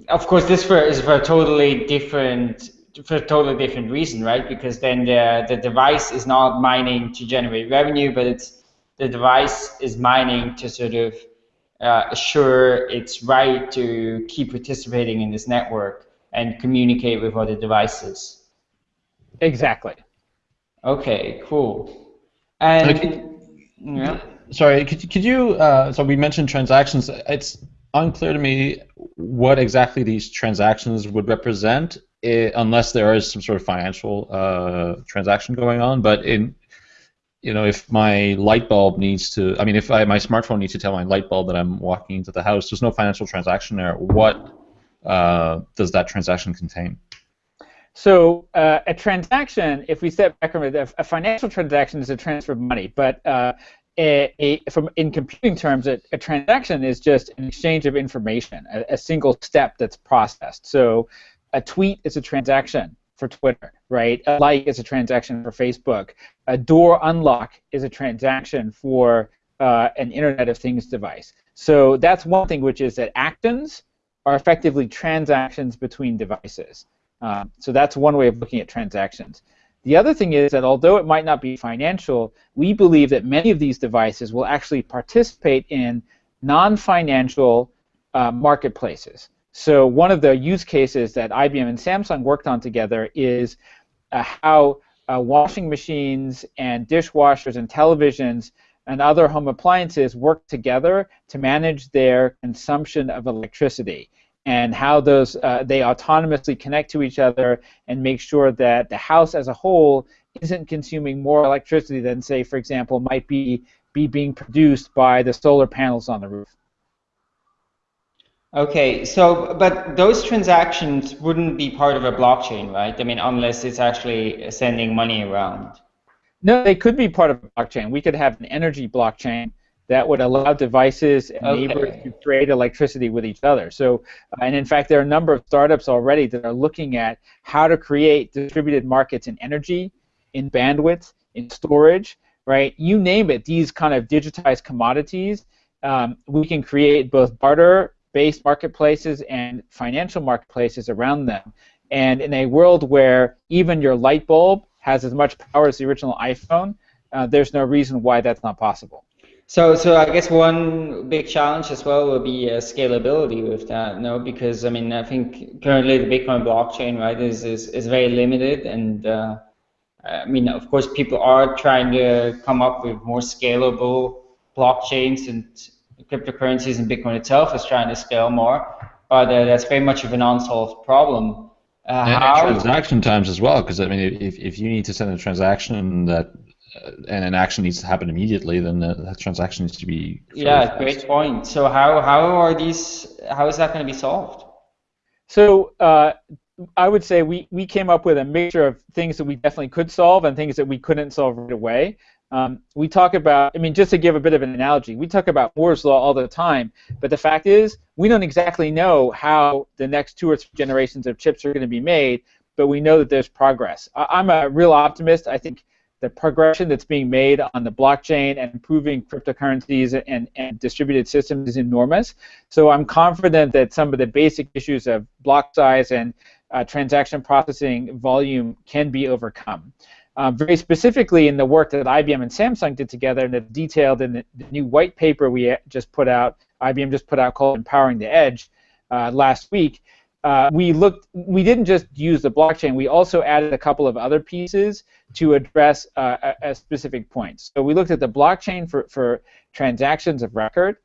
of course this for, is for a totally different for a totally different reason, right? Because then the the device is not mining to generate revenue, but it's the device is mining to sort of uh, assure it's right to keep participating in this network and communicate with other devices. Exactly. Okay, cool. And could, yeah. Sorry, could, could you? Uh, so we mentioned transactions. It's unclear to me what exactly these transactions would represent, it, unless there is some sort of financial uh, transaction going on. But in you know, if my light bulb needs to, I mean, if I, my smartphone needs to tell my light bulb that I'm walking into the house, there's no financial transaction there. What uh, does that transaction contain? So uh, a transaction, if we step back from it, a financial transaction is a transfer of money, but uh, a, a, from in computing terms, a, a, transaction is just an exchange of information, a, a single step that's processed. So a tweet is a transaction for Twitter, right? A like is a transaction for Facebook. A door unlock is a transaction for uh, an Internet of Things device. So that's one thing, which is that actions are effectively transactions between devices. Um, so that's one way of looking at transactions. The other thing is that although it might not be financial, we believe that many of these devices will actually participate in non-financial uh, marketplaces. So one of the use cases that IBM and Samsung worked on together is uh, how uh, washing machines and dishwashers and televisions and other home appliances work together to manage their consumption of electricity and how those uh, they autonomously connect to each other and make sure that the house as a whole isn't consuming more electricity than say for example might be be being produced by the solar panels on the roof. Okay, so but those transactions wouldn't be part of a blockchain, right? I mean, unless it's actually sending money around. No, they could be part of a blockchain. We could have an energy blockchain that would allow devices and okay. neighbors to trade electricity with each other. So, and in fact, there are a number of startups already that are looking at how to create distributed markets in energy, in bandwidth, in storage, right? You name it. These kind of digitized commodities, um, we can create both barter based marketplaces and financial marketplaces around them. And in a world where even your light bulb has as much power as the original iPhone, uh, there's no reason why that's not possible. So, so I guess one big challenge as well will be uh, scalability with that, no? Because I mean, I think currently the Bitcoin blockchain, right, is is, is very limited, and uh, I mean, of course, people are trying to come up with more scalable blockchains and cryptocurrencies and Bitcoin itself is trying to scale more. but uh, that's very much of an unsolved problem. Uh, and, how, transaction times as well, because I mean, if, if you need to send a transaction that and an action needs to happen immediately, then the, that transaction needs to be. Yeah, fast. great point. So how how are these? How is that going to be solved? So uh, I would say we we came up with a mixture of things that we definitely could solve and things that we couldn't solve right away. Um, we talk about, I mean, just to give a bit of an analogy, we talk about Moore's law all the time, but the fact is, we don't exactly know how the next two or three generations of chips are going to be made, but we know that there's progress. I- am a real optimist. I think the progression that's being made on the blockchain and improving cryptocurrencies and, and distributed systems is enormous. So I'm confident that some of the basic issues of block size and uh, transaction processing volume can be overcome. Uh, very specifically in the work that IBM and Samsung did together and that's detailed in the, the, new white paper we just put out, IBM just put out called Empowering the Edge uh, last week, uh, we looked, we didn't just use the blockchain, we also added a couple of other pieces to address uh, a, a specific points. So we looked at the blockchain for, for transactions of record.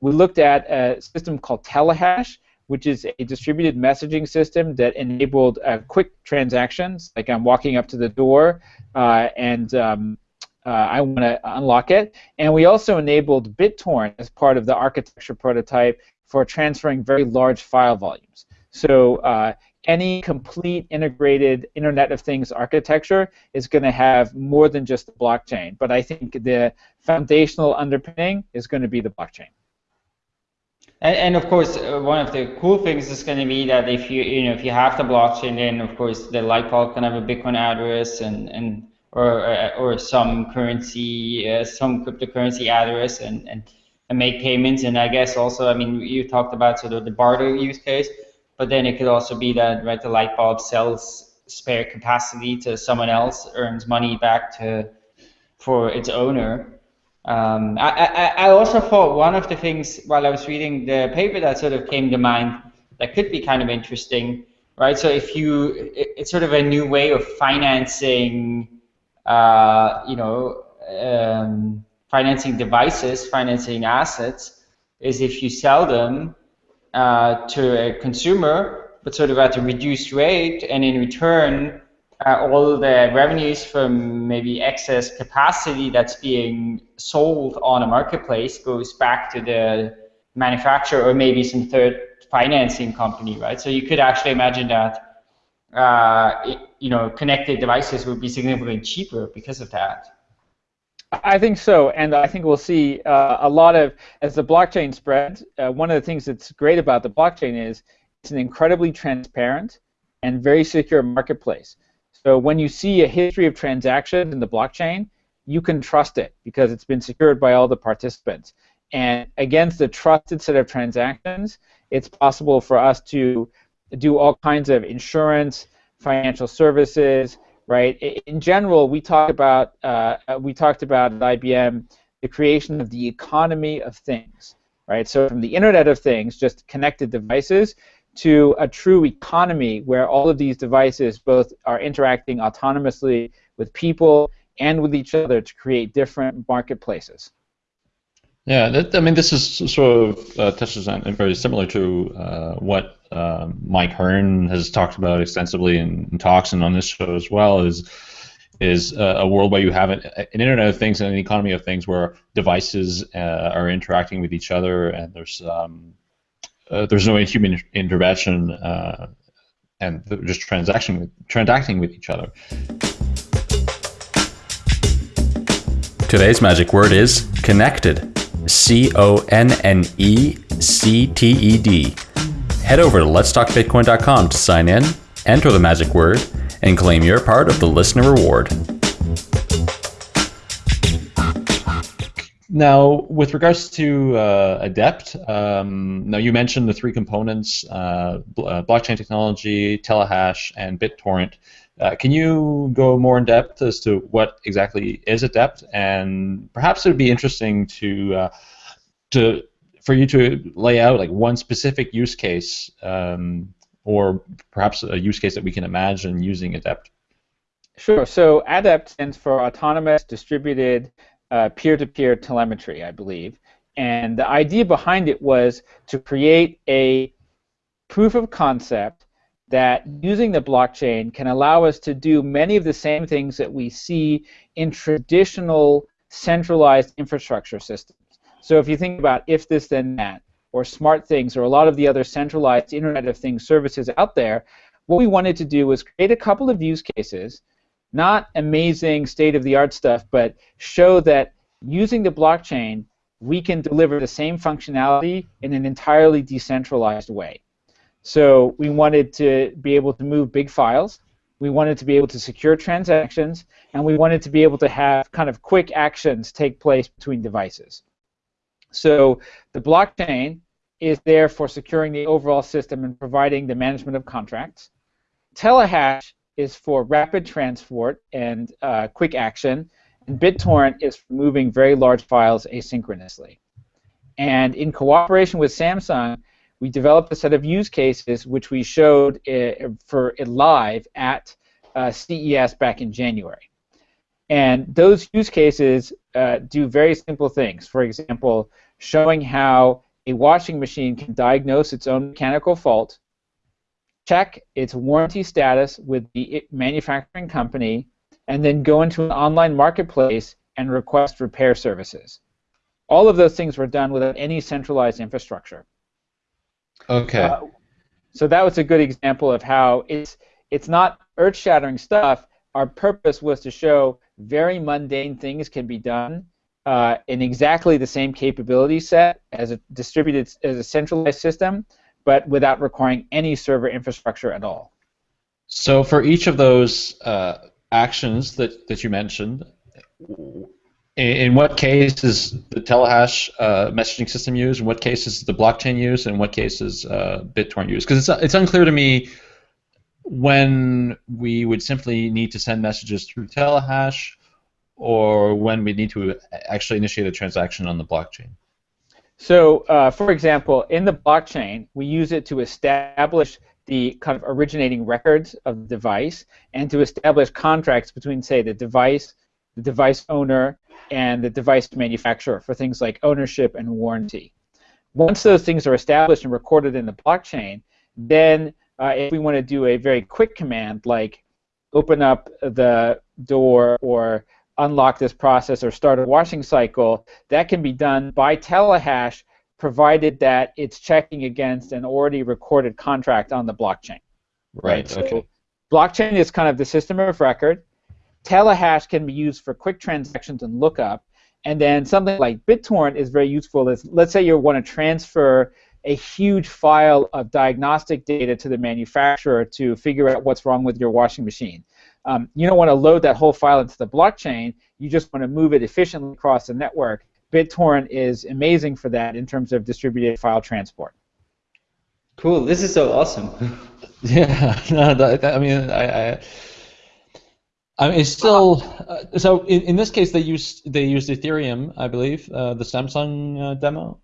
We looked at a system called Telehash, which is a distributed messaging system that enabled uh, quick transactions, like I'm walking up to the door uh, and um, uh, I want to unlock it. And we also enabled BitTorrent as part of the architecture prototype for transferring very large file volumes. So uh, any complete integrated Internet of Things architecture is going to have more than just the blockchain. But I think the foundational underpinning is going to be the blockchain. And, and of course, uh, one of the cool things is going to be that if you you know if you have the blockchain, then of course the light bulb can have a Bitcoin address and and or uh, or some currency, uh, some cryptocurrency address, and, and and make payments. And I guess also, I mean, you talked about sort of the barter use case, but then it could also be that right the light bulb sells spare capacity to someone else, earns money back to for its owner. Um, I, I, I also thought one of the things while I was reading the paper that sort of came to mind that could be kind of interesting, right? So if you, it, it's sort of a new way of financing, uh, you know, um, financing devices, financing assets, is if you sell them uh, to a consumer, but sort of at a reduced rate, and in return, uh, all the revenues from maybe excess capacity that's being sold on a marketplace goes back to the manufacturer or maybe some third financing company, right? So you could actually imagine that, uh, it, you know, connected devices would be significantly cheaper because of that. I think so, and I think we'll see uh, a lot of as the blockchain spreads. Uh, one of the things that's great about the blockchain is it's an incredibly transparent and very secure marketplace. So when you see a history of transactions in the blockchain, you can trust it because it's been secured by all the participants. And against a trusted set of transactions, it's possible for us to do all kinds of insurance, financial services, right? In general, we talk about uh, we talked about at IBM the creation of the economy of things, right? So from the Internet of Things, just connected devices, to a true economy where all of these devices both are interacting autonomously with people and with each other to create different marketplaces. Yeah, that, I mean, this is sort of uh, touches on very similar to uh, what uh, Mike Hearn has talked about extensively in, in, talks and on this show as well. Is is a world where you have an, an, Internet of Things and an economy of things where devices uh, are interacting with each other and there's um, uh, there's no human intervention uh, and just transaction with, transacting with each other. Today's magic word is connected. C O N N E C T E D. Head over to letstalkbitcoin.com to sign in, enter the magic word, and claim your part of the listener reward. Now, with regards to uh, Adept, um, now you mentioned the three components: uh, uh, blockchain technology, Telehash, and BitTorrent. Uh, can you go more in depth as to what exactly is Adept? And perhaps it would be interesting to uh, to for you to lay out like one specific use case, um, or perhaps a use case that we can imagine using Adept. Sure. So ADEPT stands for Autonomous Distributed uh, peer-to-peer telemetry, I believe. And the idea behind it was to create a proof of concept that using the blockchain can allow us to do many of the same things that we see in traditional centralized infrastructure systems. So if you think about if this then that, or SmartThings, or a lot of the other centralized Internet of Things services out there, what we wanted to do was create a couple of use cases, not amazing state-of-the-art stuff, but show that using the blockchain, we can deliver the same functionality in an entirely decentralized way. So we wanted to be able to move big files. We wanted to be able to secure transactions, and we wanted to be able to have kind of quick actions take place between devices. So the blockchain is there for securing the overall system and providing the management of contracts. Telehash is for rapid transport and uh, quick action, and BitTorrent is for moving very large files asynchronously. And in cooperation with Samsung, we developed a set of use cases which we showed uh, for live at uh, CES back in January. And those use cases uh, do very simple things. For example, showing how a washing machine can diagnose its own mechanical fault, check its warranty status with the manufacturing company, and then go into an online marketplace and request repair services. All of those things were done without any centralized infrastructure. Okay. Uh, so that was a good example of how it's it's not earth-shattering stuff. Our purpose was to show very mundane things can be done uh, in exactly the same capability set as a distributed as a centralized system, but without requiring any server infrastructure at all. So for each of those uh, actions that, that you mentioned, in what case is the Telehash uh, messaging system used? In what case is the blockchain used? In what case is uh, BitTorrent used? Because it's, it's unclear to me when we would simply need to send messages through Telehash or when we need to actually initiate a transaction on the blockchain. So, uh, for example, in the blockchain, we use it to establish the kind of originating records of the device and to establish contracts between, say, the device, the device owner, and the device manufacturer for things like ownership and warranty. Once those things are established and recorded in the blockchain, then uh, if we want to do a very quick command like open up the door or unlock this process or start a washing cycle, that can be done by telehash provided that it's checking against an already recorded contract on the blockchain. Right. right? Okay. So blockchain is kind of the system of record. Telehash can be used for quick transactions and lookup. And then something like BitTorrent is very useful. Is let's say you want to transfer a huge file of diagnostic data to the manufacturer to figure out what's wrong with your washing machine. Um, you don't want to load that whole file into the blockchain. You just want to move it efficiently across the network. BitTorrent is amazing for that in terms of distributed file transport. Cool. This is so awesome. yeah. No, that, I mean, I, I I mean, it's still uh, so. In, in, this case, they used they used Ethereum, I believe, uh, the Samsung uh, demo.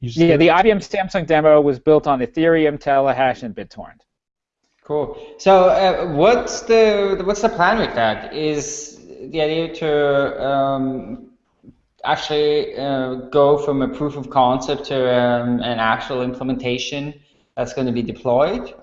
Yeah, the IBM Samsung demo was built on Ethereum, Telehash, and BitTorrent. Cool. So, uh, what's the what's the plan with that? Is the idea to um, actually uh, go from a proof of concept to um, an actual implementation that's going to be deployed?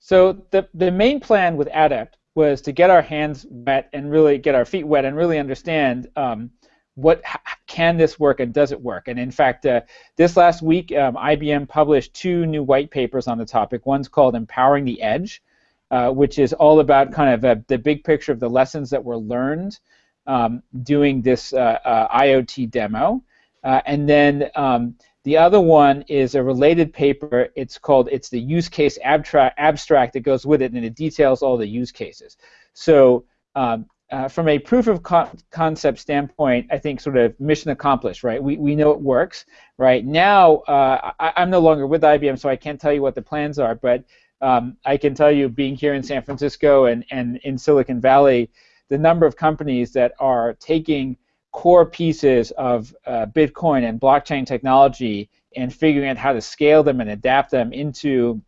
So the the main plan with Adept was to get our hands wet and really get our feet wet and really understand um, what can this work and does it work. And in fact, uh, this last week, um, IBM published two new white papers on the topic. One's called "Empowering the Edge," uh, which is all about kind of a, uh, the big picture of the lessons that were learned um, doing this uh, uh IoT demo, uh, and then um, the other one is a related paper. It's called it's the use case abstract abstract that goes with it, and it details all the use cases. So um, uh, from a proof of co concept standpoint, I think sort of mission accomplished, right? We, we know it works, right? Now, uh, I, am no longer with IBM, so I can't tell you what the plans are, but um, I can tell you, being here in San Francisco and, and in Silicon Valley, the number of companies that are taking core pieces of uh, Bitcoin and blockchain technology and figuring out how to scale them and adapt them into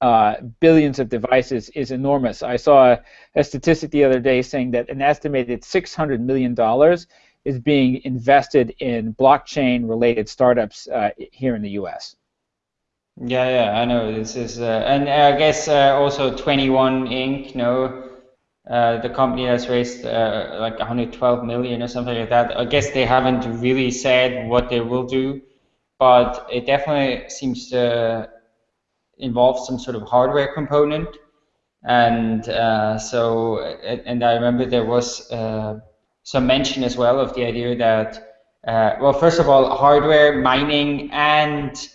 uh, billions of devices is enormous. I saw a, a, statistic the other day saying that an estimated $600 million is being invested in blockchain related startups uh, here in the US. Yeah, yeah, I know. This is, uh, and I guess uh, also 21 Inc. No, uh, the company that's raised uh, like 112 million or something like that. I guess they haven't really said what they will do, but it definitely seems to involve some sort of hardware component. And uh, so, and I remember there was uh, some mention as well of the idea that, well, first of all, hardware mining and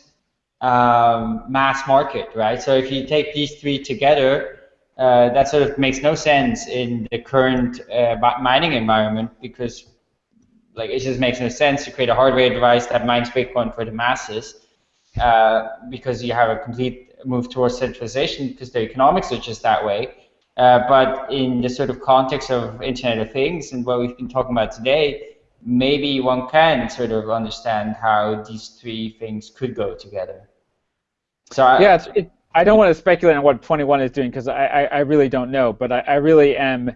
um, mass market, right? So if you take these three together, uh, that sort of makes no sense in the current uh, mining environment because like it just makes no sense to create a hardware device that mines Bitcoin for the masses uh, because you have a complete move towards centralization because the economics are just that way. Uh, but in the sort of context of Internet of Things and what we've been talking about today, maybe one can sort of understand how these three things could go together. So I, yeah, it, I don't want to speculate on what 21 is doing because I, I, I, really don't know, but I, I really am.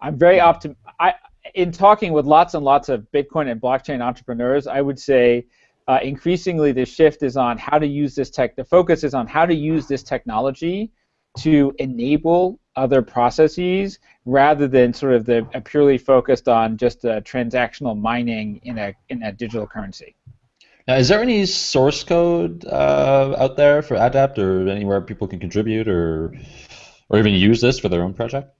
I'm very optim. I in talking with lots and lots of Bitcoin and blockchain entrepreneurs, I would say uh, increasingly the shift is on how to use this tech. The focus is on how to use this technology to enable other processes rather than sort of the purely focused on just uh, transactional mining in a in a digital currency. Now, is there any source code uh, out there for ADEPT or anywhere people can contribute or or even use this for their own project?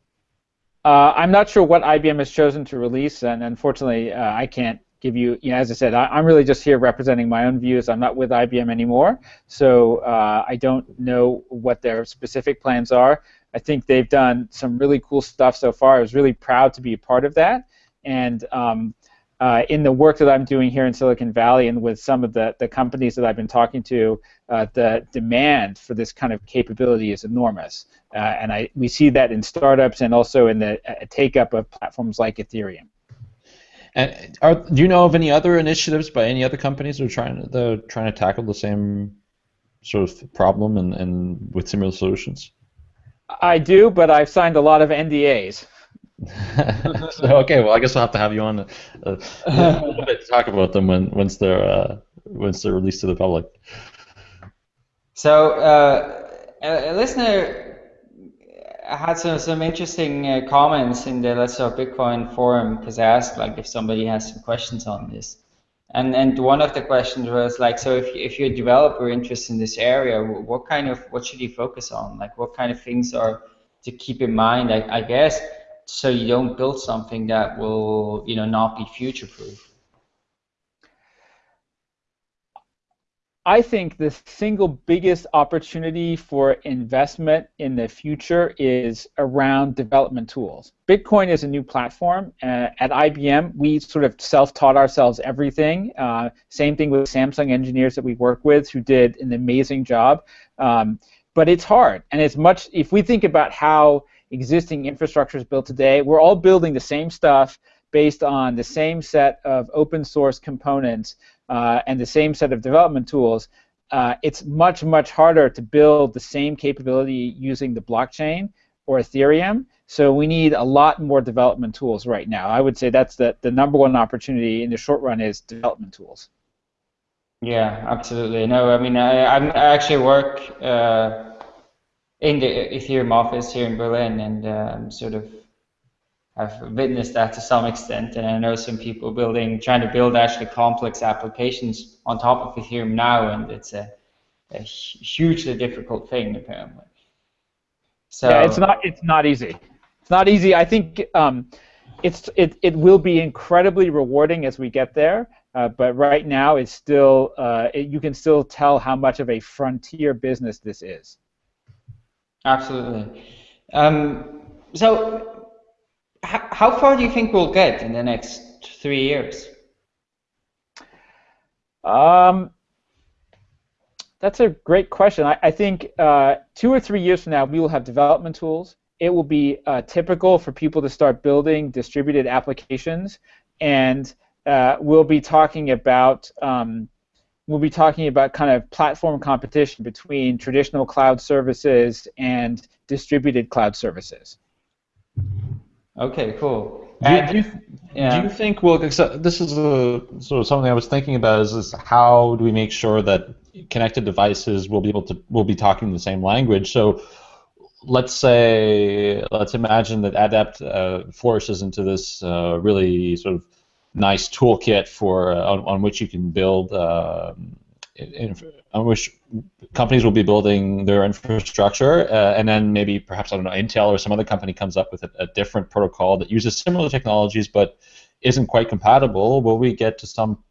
Uh, I'm not sure what IBM has chosen to release, and unfortunately, uh, I can't give you. You know, as I said, I, am really just here representing my own views. I'm not with IBM anymore, so uh, I don't know what their specific plans are. I think they've done some really cool stuff so far. I was really proud to be a part of that, and um, uh, in the work that I'm doing here in Silicon Valley and with some of the, the companies that I've been talking to, uh, the demand for this kind of capability is enormous. Uh, and I, we see that in startups and also in the uh, take up of platforms like Ethereum. And are, do you know of any other initiatives by any other companies that are trying to, trying to tackle the same sort of problem and, and with similar solutions? I do, but I've signed a lot of NDAs. so, okay, well, I guess I'll have to have you on a, a, a little bit to talk about them when once they're uh, once they're released to the public. So, uh, a, listener had some some interesting uh, comments in the Let's Talk Bitcoin forum because I asked like if somebody has some questions on this, and and one of the questions was like, so if if you're a developer interested in this area, what kind of what should you focus on? Like, what kind of things are to keep in mind? I, I guess so you don't build something that will you know not be future proof I think the single biggest opportunity for investment in the future is around development tools. Bitcoin is a new platform. Uh, at IBM, we sort of self-taught ourselves everything. Uh, same thing with Samsung engineers that we work with who did an amazing job. Um, but it's hard, and it's much. If we think about how existing infrastructure is built today. We're all building the same stuff based on the same set of open source components uh, and the same set of development tools. Uh, it's much, much harder to build the same capability using the blockchain or Ethereum. So we need a lot more development tools right now. I would say that's the, the number one opportunity in the short run is development tools. Yeah, absolutely. No, I mean, I, I actually work uh, in the Ethereum office here in Berlin, and um, sort of have witnessed that to some extent. And I know some people building, trying to build actually complex applications on top of Ethereum now, and it's a, a hugely difficult thing apparently. So yeah, it's not it's not easy. It's not easy. I think um, it's it it will be incredibly rewarding as we get there. Uh, but right now, it's still uh, it, you can still tell how much of a frontier business this is. Absolutely. Um, so, how far do you think we'll get in the next three years? Um, that's a great question. I, I think uh, two or three years from now, we will have development tools. It will be uh, typical for people to start building distributed applications, and uh, we'll be talking about um, we'll be talking about kind of platform competition between traditional cloud services and distributed cloud services. Okay, cool. Do you, do you, yeah. do you think well this is a, sort of something I was thinking about is, is how do we make sure that connected devices will be able to will be talking the same language so let's say let's imagine that adept uh, flourishes into this uh, really sort of nice toolkit for uh, on, on, which you can build uh, in, on which companies will be building their infrastructure, uh, and then maybe perhaps I don't know Intel or some other company comes up with a, a, different protocol that uses similar technologies but isn't quite compatible. Will we get to some?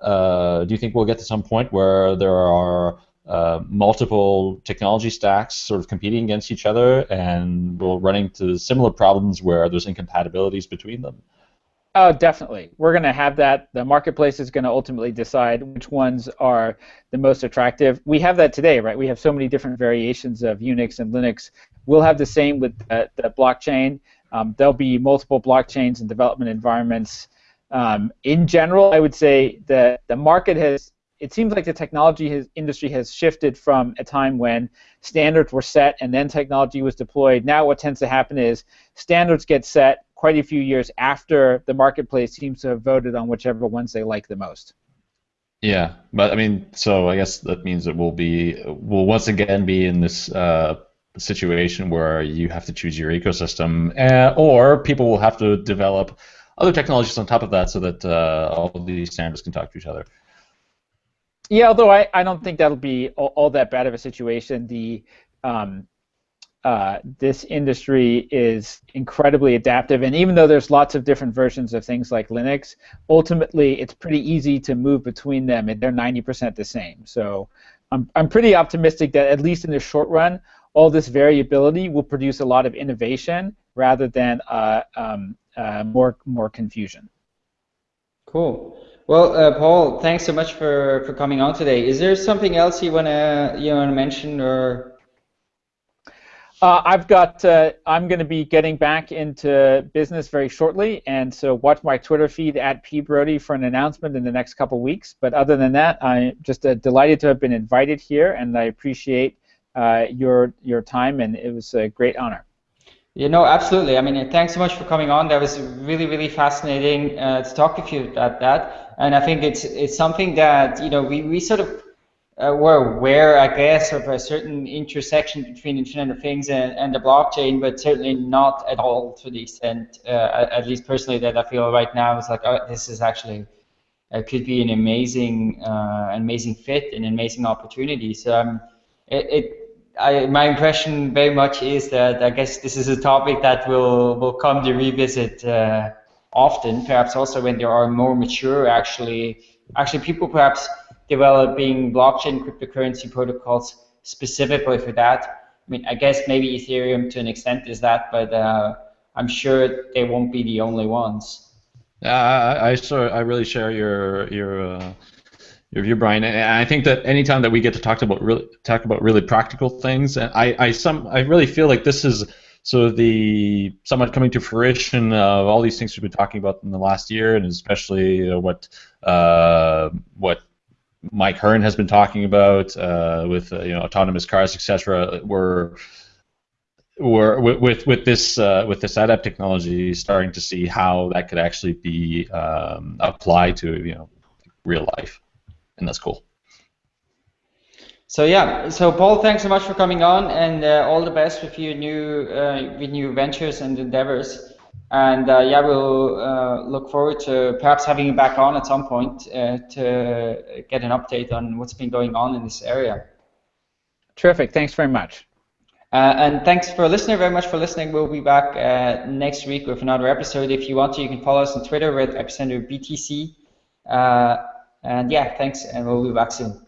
Uh, do you think we'll get to some point where there are uh, multiple technology stacks sort of competing against each other, and we'll run into similar problems where there's incompatibilities between them? Oh, definitely. We're going to have that. The marketplace is going to ultimately decide which ones are the most attractive. We have that today, right? We have so many different variations of Unix and Linux. We'll have the same with the, the blockchain. Um, there'll be multiple blockchains and development environments. Um, in general, I would say that the market has. It seems like the technology has, industry has shifted from a time when standards were set and then technology was deployed. Now, what tends to happen is standards get set, quite a few years after the marketplace seems to have voted on whichever ones they like the most. Yeah, but I mean, so I guess that means that we'll be we'll once again be in this uh, situation where you have to choose your ecosystem, uh, or people will have to develop other technologies on top of that so that uh, all of these standards can talk to each other. Yeah, although I, I don't think that'll be all, all that bad of a situation. The um, uh, this industry is incredibly adaptive, and even though there's lots of different versions of things like Linux, ultimately it's pretty easy to move between them, and they're 90% the same. So I'm, I'm pretty optimistic that at least in the short run, all this variability will produce a lot of innovation rather than uh, um, uh, more more confusion. Cool. Well, uh, Paul, thanks so much for, for coming on today. Is there something else you wanna you wanna mention or uh, I've got. Uh, I'm going to be getting back into business very shortly, and so watch my Twitter feed at pbrody for an announcement in the next couple weeks. But other than that, I'm just uh, delighted to have been invited here, and I appreciate uh, your your time, and it was a great honor. You know, absolutely. I mean, thanks so much for coming on. That was really, really fascinating uh, to talk with you about that. And I think it's it's something that you know we, we sort of uh, we're aware, I guess, of a certain intersection between Internet of Things and, and the blockchain, but certainly not at all to the extent, uh, at least personally, that I feel right now is like, oh, this is actually uh, could be an amazing, uh, amazing fit, an amazing opportunity. So um, it, it I, my impression very much is that I guess this is a topic that will will come to revisit uh, often, perhaps also when there are more mature, actually, actually people perhaps developing blockchain cryptocurrency protocols specifically for that. I mean, I guess maybe Ethereum to an extent is that, but uh, I'm sure they won't be the only ones. Yeah, I, I, sure, I really share your your uh, your view, Brian. And I think that anytime that we get to talk about really talk about really practical things, and I, I some I really feel like this is sort of the somewhat coming to fruition of all these things we've been talking about in the last year, and especially uh, what uh, what Mike Hearn has been talking about uh, with uh, you know autonomous cars, etc. We're we're with with this uh, with this ADEPT technology starting to see how that could actually be um, applied to you know real life, and that's cool. So yeah, so Paul, thanks so much for coming on, and uh, all the best with your new uh, with new ventures and endeavors. And uh, yeah, we'll uh, look forward to perhaps having you back on at some point uh, to get an update on what's been going on in this area. Terrific. Thanks very much. Uh, and thanks for listening very much for listening. We'll be back uh, next week with another episode. If you want to, you can follow us on Twitter with Epicenter BTC. Uh, and yeah, thanks, and we'll be back soon.